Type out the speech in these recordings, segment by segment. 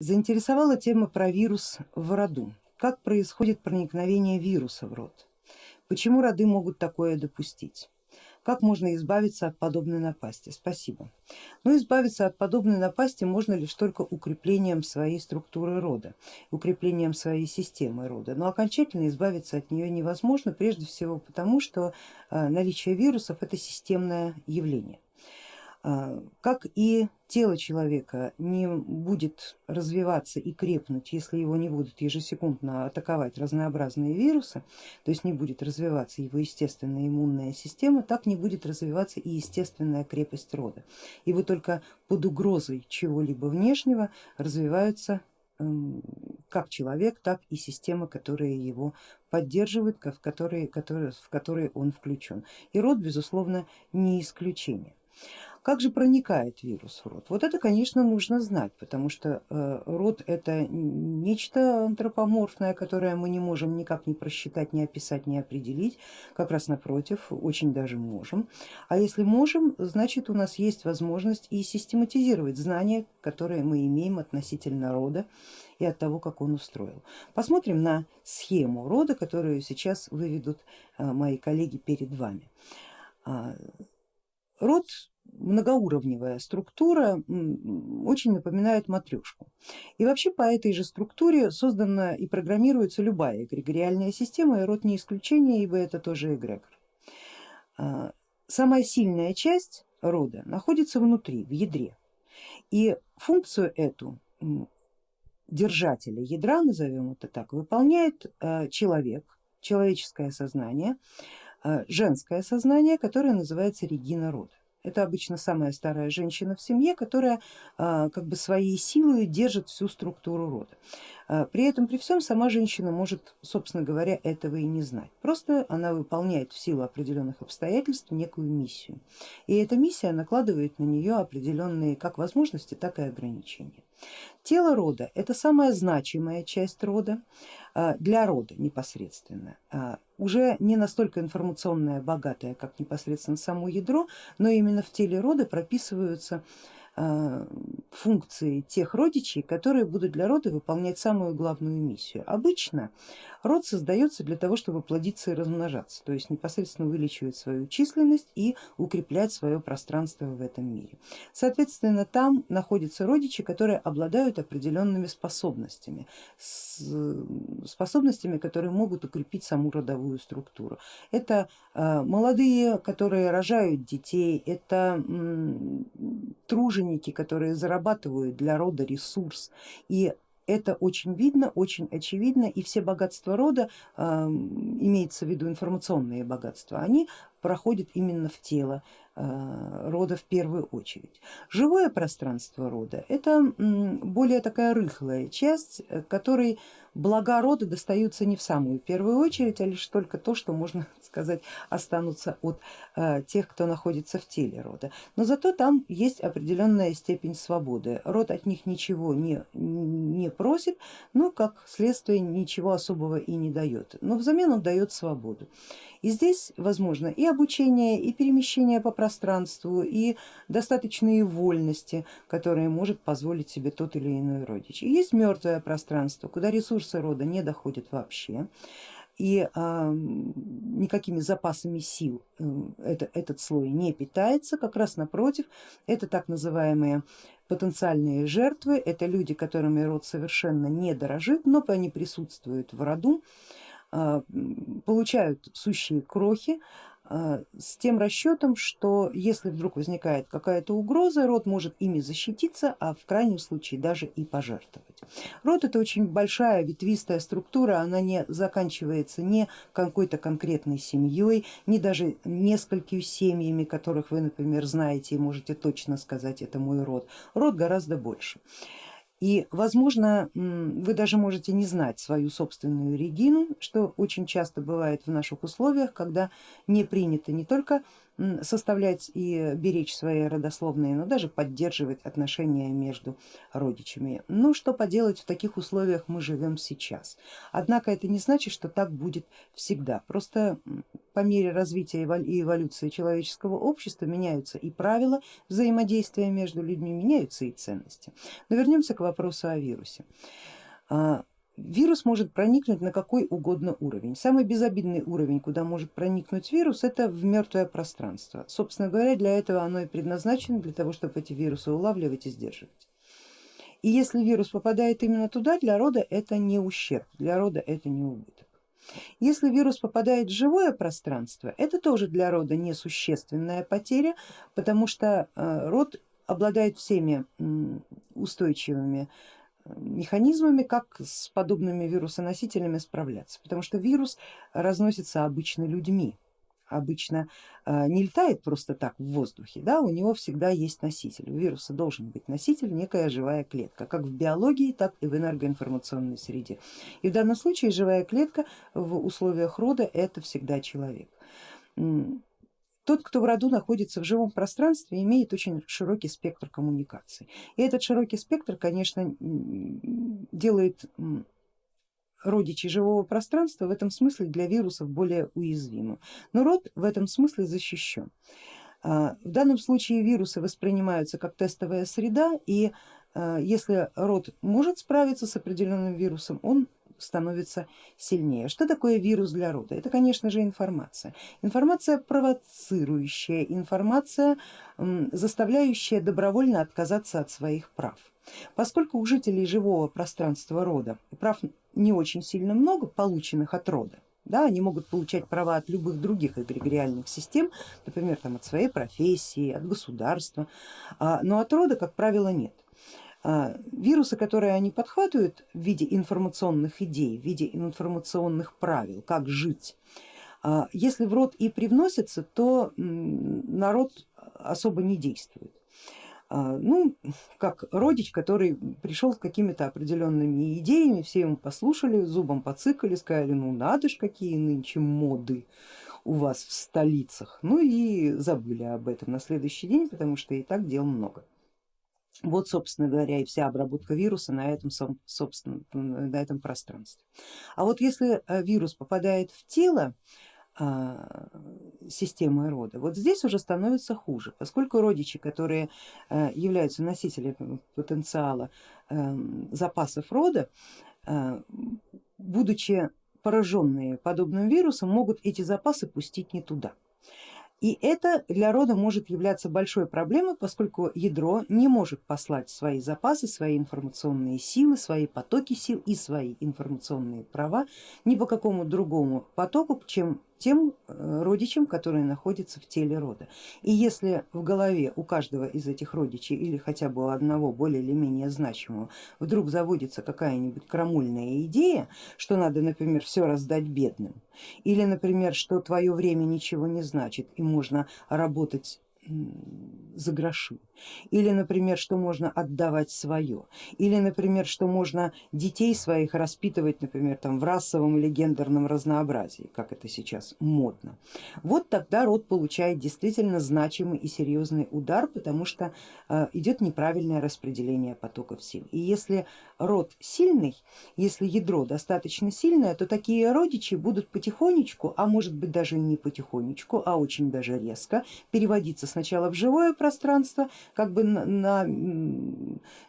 Заинтересовала тема про вирус в роду. Как происходит проникновение вируса в род? Почему роды могут такое допустить? Как можно избавиться от подобной напасти? Спасибо. Но ну, избавиться от подобной напасти можно лишь только укреплением своей структуры рода, укреплением своей системы рода. Но окончательно избавиться от нее невозможно, прежде всего потому, что а, наличие вирусов это системное явление. А, как и тело человека не будет развиваться и крепнуть, если его не будут ежесекундно атаковать разнообразные вирусы, то есть не будет развиваться его естественная иммунная система, так не будет развиваться и естественная крепость рода. И вот только под угрозой чего-либо внешнего развиваются эм, как человек, так и системы, которые его поддерживают, в которые, в которые он включен. И род, безусловно, не исключение. Как же проникает вирус в рот? Вот это, конечно, нужно знать, потому что э, рот это нечто антропоморфное, которое мы не можем никак не просчитать, не описать, не определить, как раз напротив, очень даже можем. А если можем, значит у нас есть возможность и систематизировать знания, которые мы имеем относительно рода и от того, как он устроил. Посмотрим на схему рода, которую сейчас выведут э, мои коллеги перед вами. А, род многоуровневая структура очень напоминает матрешку. И вообще по этой же структуре создана и программируется любая эгрегориальная система, и род не исключение, ибо это тоже эгрегор. А, самая сильная часть рода находится внутри, в ядре. И функцию эту держателя ядра, назовем это так, выполняет а, человек, человеческое сознание, а, женское сознание, которое называется регина рода. Это обычно самая старая женщина в семье, которая а, как бы своей силой держит всю структуру рода. А, при этом при всем сама женщина может, собственно говоря, этого и не знать. Просто она выполняет в силу определенных обстоятельств некую миссию. И эта миссия накладывает на нее определенные как возможности, так и ограничения. Тело рода это самая значимая часть рода для рода непосредственно. Уже не настолько информационная, богатая, как непосредственно само ядро, но именно в теле рода прописываются Э, функции тех родичей, которые будут для рода выполнять самую главную миссию. Обычно род создается для того, чтобы плодиться и размножаться, то есть непосредственно увеличивать свою численность и укреплять свое пространство в этом мире. Соответственно, там находятся родичи, которые обладают определенными способностями, способностями, которые могут укрепить саму родовую структуру. Это э, молодые, которые рожают детей, это труженики, которые зарабатывают для рода ресурс. И это очень видно, очень очевидно, и все богатства рода, э, имеется в виду информационные богатства, они проходят именно в тело э, рода в первую очередь. Живое пространство рода это более такая рыхлая часть, э, которой блага рода достаются не в самую первую очередь, а лишь только то, что можно сказать останутся от э, тех, кто находится в теле рода. Но зато там есть определенная степень свободы. Род от них ничего не, не просит, но как следствие ничего особого и не дает. Но взамен он дает свободу. И здесь возможно и обучение, и перемещение по пространству, и достаточные вольности, которые может позволить себе тот или иной родич. И есть мертвое пространство, куда ресурсы рода не доходят вообще и а, никакими запасами сил э, это, этот слой не питается, как раз напротив, это так называемые потенциальные жертвы, это люди, которыми род совершенно не дорожит, но они присутствуют в роду, получают сущие крохи а, с тем расчетом, что если вдруг возникает какая-то угроза, род может ими защититься, а в крайнем случае даже и пожертвовать. Род это очень большая ветвистая структура, она не заканчивается не какой-то конкретной семьей, не даже несколькими семьями, которых вы, например, знаете и можете точно сказать, это мой род. Род гораздо больше. И возможно вы даже можете не знать свою собственную Регину, что очень часто бывает в наших условиях, когда не принято не только составлять и беречь свои родословные, но даже поддерживать отношения между родичами. Ну что поделать, в таких условиях мы живем сейчас. Однако это не значит, что так будет всегда. Просто по мере развития и эволюции человеческого общества меняются и правила взаимодействия между людьми, меняются и ценности. Но вернемся к вопросу о вирусе. Вирус может проникнуть на какой угодно уровень. Самый безобидный уровень, куда может проникнуть вирус, это в мертвое пространство. Собственно говоря, для этого оно и предназначено, для того, чтобы эти вирусы улавливать и сдерживать. И если вирус попадает именно туда, для рода это не ущерб, для рода это не убыток. Если вирус попадает в живое пространство, это тоже для рода несущественная потеря, потому что э, род обладает всеми устойчивыми механизмами, как с подобными вирусоносителями справляться, потому что вирус разносится обычно людьми, обычно э, не летает просто так в воздухе, да, у него всегда есть носитель, у вируса должен быть носитель, некая живая клетка, как в биологии, так и в энергоинформационной среде. И в данном случае живая клетка в условиях рода это всегда человек. Тот, кто в роду находится в живом пространстве, имеет очень широкий спектр коммуникаций. И этот широкий спектр, конечно, делает родичей живого пространства в этом смысле для вирусов более уязвимым. Но род в этом смысле защищен. А, в данном случае вирусы воспринимаются как тестовая среда и а, если род может справиться с определенным вирусом, он становится сильнее. Что такое вирус для рода? Это конечно же информация. Информация провоцирующая, информация заставляющая добровольно отказаться от своих прав. Поскольку у жителей живого пространства рода прав не очень сильно много, полученных от рода, да, они могут получать права от любых других эгрегориальных систем, например, там, от своей профессии, от государства, а, но от рода, как правило, нет. А, вирусы, которые они подхватывают в виде информационных идей, в виде информационных правил, как жить, а, если в род и привносится, то народ особо не действует. А, ну, как родич, который пришел с какими-то определенными идеями, все ему послушали, зубом поцикали, сказали, ну надо ж какие нынче моды у вас в столицах, ну и забыли об этом на следующий день, потому что и так дел много. Вот, собственно говоря, и вся обработка вируса на этом, собственно, на этом пространстве. А вот если э, вирус попадает в тело а, системы рода, вот здесь уже становится хуже, поскольку родичи, которые э, являются носителями потенциала эм, запасов рода, э, будучи пораженные подобным вирусом, могут эти запасы пустить не туда. И это для рода может являться большой проблемой, поскольку ядро не может послать свои запасы, свои информационные силы, свои потоки сил и свои информационные права ни по какому другому потоку, чем тем э, родичам, которые находятся в теле рода. И если в голове у каждого из этих родичей или хотя бы у одного более или менее значимого вдруг заводится какая-нибудь крамульная идея, что надо, например, все раздать бедным, или, например, что твое время ничего не значит и можно работать за гроши, или, например, что можно отдавать свое, или, например, что можно детей своих распитывать, например, там, в расовом или гендерном разнообразии, как это сейчас модно. Вот тогда род получает действительно значимый и серьезный удар, потому что э, идет неправильное распределение потоков сил. И если род сильный, если ядро достаточно сильное, то такие родичи будут потихонечку, а может быть даже не потихонечку, а очень даже резко переводиться сначала в живое пространство, как бы на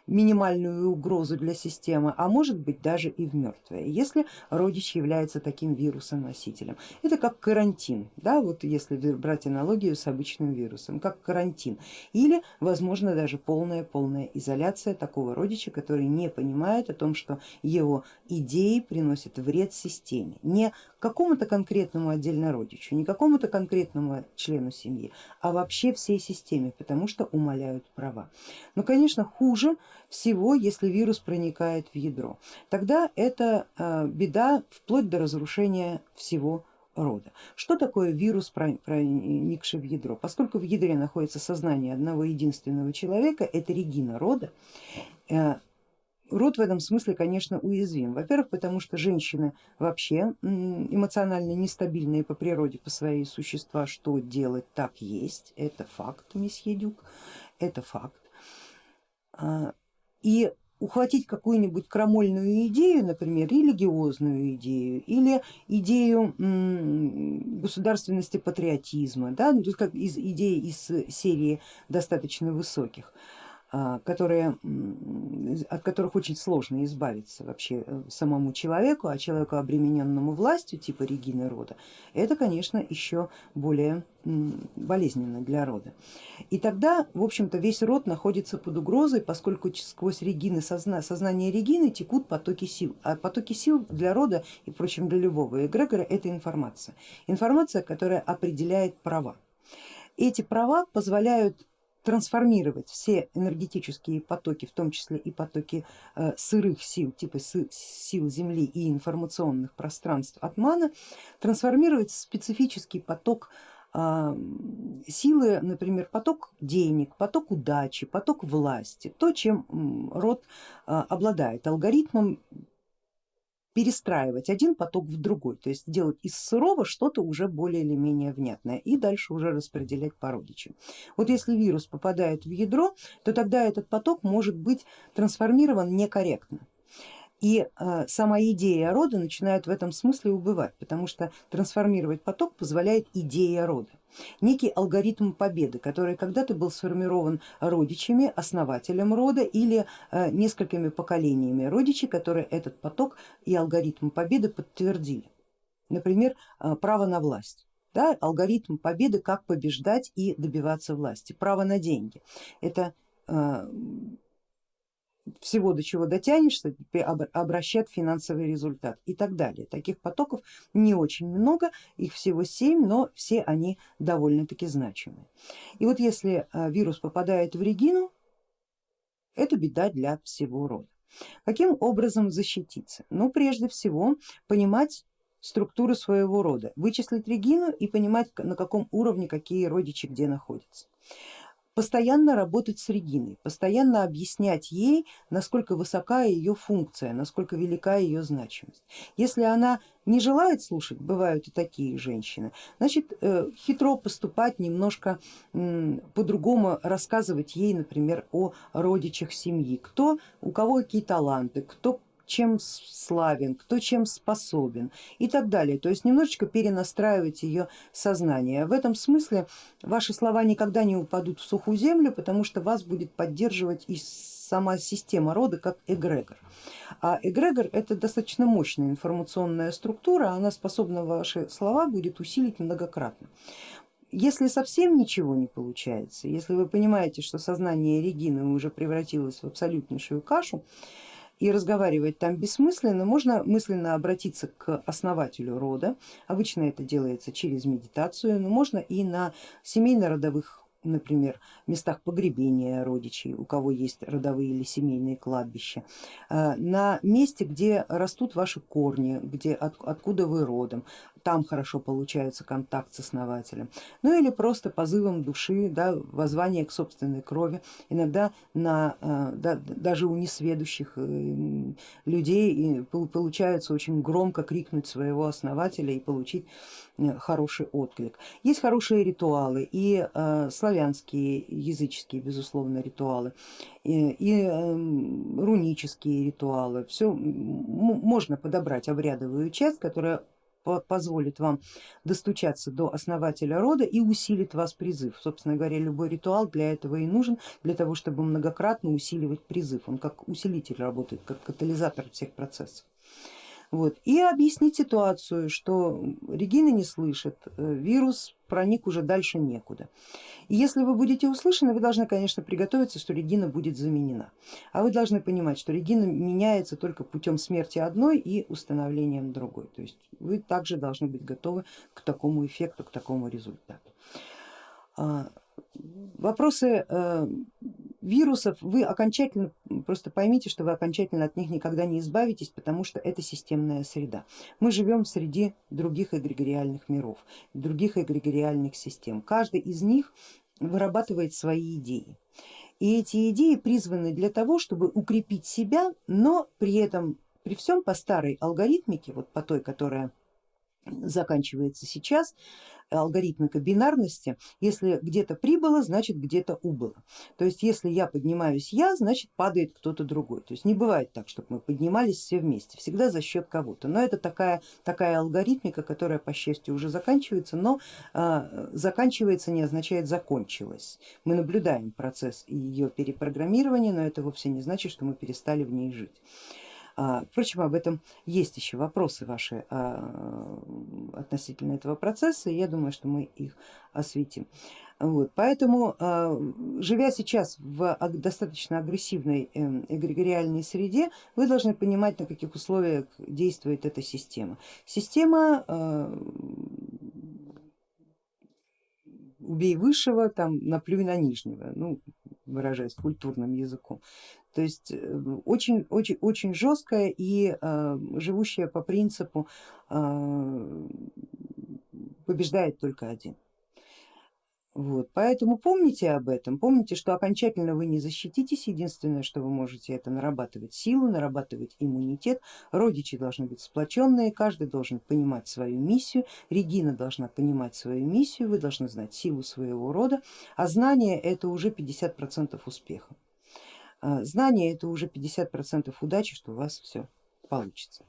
минимальную угрозу для системы, а может быть даже и в мертвое, если родич является таким вирусом носителем. Это как карантин, да, вот если брать аналогию с обычным вирусом, как карантин или возможно даже полная полная изоляция такого родича, который не понимает о том, что его идеи приносят вред системе, не какому-то конкретному отдельно родичу, не какому-то конкретному члену семьи, а вообще всей системе, потому что умаляют права. Но конечно хуже всего, если вирус проникает в ядро, тогда это а, беда вплоть до разрушения всего рода. Что такое вирус, проникший в ядро? Поскольку в ядре находится сознание одного единственного человека, это регина рода, э, род в этом смысле, конечно, уязвим. Во-первых, потому что женщины вообще эмоционально нестабильные по природе, по своей существа, что делать так есть, это факт, месье Дюк, это факт. А, и ухватить какую-нибудь крамольную идею, например, религиозную идею или идею государственности патриотизма, да, ну, как из идеи из серии достаточно высоких, которые, от которых очень сложно избавиться вообще э, самому человеку, а человеку обремененному властью типа Регины рода, это конечно еще более болезненно для рода. И тогда в общем-то весь род находится под угрозой, поскольку сквозь Регины, созна, сознание Регины текут потоки сил, а потоки сил для рода и впрочем для любого эгрегора это информация, информация, которая определяет права. Эти права позволяют трансформировать все энергетические потоки, в том числе и потоки э, сырых сил, типа сил Земли и информационных пространств Атмана, трансформировать в специфический поток а, силы, например, поток денег, поток удачи, поток власти, то, чем род а, обладает алгоритмом перестраивать один поток в другой, то есть делать из сырого что-то уже более или менее внятное и дальше уже распределять по родичам. Вот если вирус попадает в ядро, то тогда этот поток может быть трансформирован некорректно. И э, сама идея рода начинает в этом смысле убывать, потому что трансформировать поток позволяет идея рода некий алгоритм победы, который когда-то был сформирован родичами, основателем рода или э, несколькими поколениями родичей, которые этот поток и алгоритм победы подтвердили. Например, э, право на власть. Да, алгоритм победы, как побеждать и добиваться власти, право на деньги. Это э, всего, до чего дотянешься, обращает финансовый результат и так далее. Таких потоков не очень много, их всего семь, но все они довольно-таки значимые. И вот если а, вирус попадает в Регину, это беда для всего рода. Каким образом защититься? Ну, прежде всего, понимать структуру своего рода, вычислить Регину и понимать, на каком уровне какие родичи где находятся постоянно работать с Региной, постоянно объяснять ей, насколько высока ее функция, насколько велика ее значимость. Если она не желает слушать, бывают и такие женщины, значит э, хитро поступать, немножко по-другому рассказывать ей, например, о родичах семьи, кто, у кого какие таланты, кто чем славен, кто чем способен и так далее. То есть немножечко перенастраивать ее сознание. В этом смысле ваши слова никогда не упадут в сухую землю, потому что вас будет поддерживать и сама система рода как эгрегор. А эгрегор это достаточно мощная информационная структура, она способна ваши слова будет усилить многократно. Если совсем ничего не получается, если вы понимаете, что сознание Регины уже превратилось в абсолютнейшую кашу, и разговаривать там бессмысленно, можно мысленно обратиться к основателю рода, обычно это делается через медитацию, но можно и на семейно-родовых например, местах погребения родичей, у кого есть родовые или семейные кладбища, э, на месте, где растут ваши корни, где, от, откуда вы родом, там хорошо получается контакт с основателем, ну или просто позывом души, да, воззвание к собственной крови, иногда на, э, да, даже у несведущих э, людей получается очень громко крикнуть своего основателя и получить э, хороший отклик. Есть хорошие ритуалы и славянские, языческие, безусловно, ритуалы, и, и эм, рунические ритуалы, все можно подобрать обрядовую часть, которая позволит вам достучаться до основателя рода и усилит вас призыв. Собственно говоря, любой ритуал для этого и нужен, для того, чтобы многократно усиливать призыв. Он как усилитель работает, как катализатор всех процессов. Вот. И объяснить ситуацию, что Регина не слышит, э, вирус проник уже дальше некуда. И если вы будете услышаны, вы должны, конечно, приготовиться, что Регина будет заменена. А вы должны понимать, что Регина меняется только путем смерти одной и установлением другой. То есть вы также должны быть готовы к такому эффекту, к такому результату. А, вопросы э, вирусов вы окончательно, просто поймите, что вы окончательно от них никогда не избавитесь, потому что это системная среда. Мы живем среди других эгрегориальных миров, других эгрегориальных систем. Каждый из них вырабатывает свои идеи. И эти идеи призваны для того, чтобы укрепить себя, но при этом, при всем по старой алгоритмике, вот по той, которая заканчивается сейчас, алгоритмика бинарности, если где-то прибыло, значит где-то убыло. То есть если я поднимаюсь я, значит падает кто-то другой. То есть не бывает так, чтобы мы поднимались все вместе, всегда за счет кого-то. Но это такая, такая алгоритмика, которая по счастью уже заканчивается, но э, заканчивается не означает закончилась. Мы наблюдаем процесс ее перепрограммирования, но это вовсе не значит, что мы перестали в ней жить. А, впрочем, об этом есть еще вопросы ваши а, относительно этого процесса, и я думаю, что мы их осветим. Вот, поэтому, а, живя сейчас в достаточно агрессивной эм, эгрегориальной среде, вы должны понимать, на каких условиях действует эта система. Система убей высшего, там наплюй на нижнего, ну, выражаясь культурным языком. То есть очень, очень, очень жесткая и э, живущая по принципу э, побеждает только один. Вот, поэтому помните об этом, помните, что окончательно вы не защититесь, единственное, что вы можете, это нарабатывать силу, нарабатывать иммунитет, родичи должны быть сплоченные, каждый должен понимать свою миссию, Регина должна понимать свою миссию, вы должны знать силу своего рода, а знание это уже 50% успеха. А, знание это уже 50% удачи, что у вас все получится.